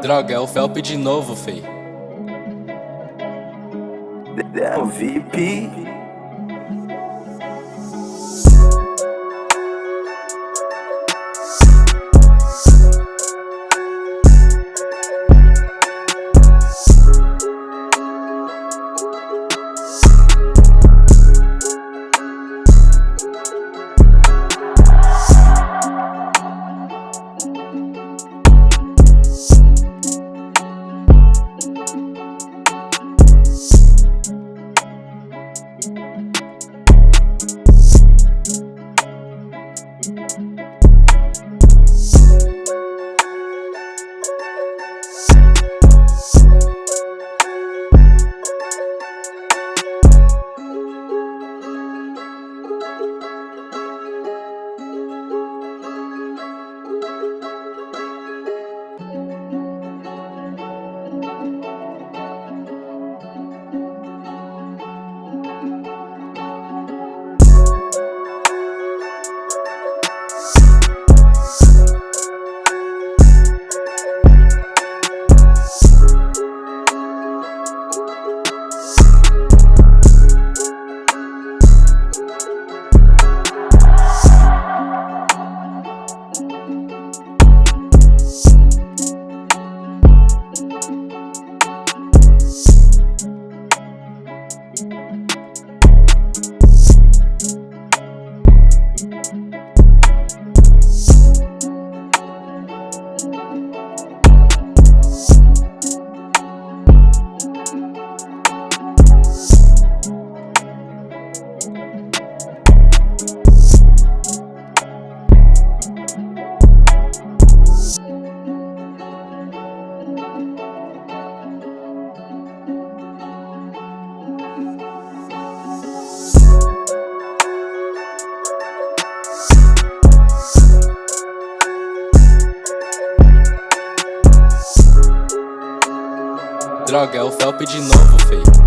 Droga, é o Felp de novo, fei. É o VIP. Droga, é o Felp de novo, fei. O VIP.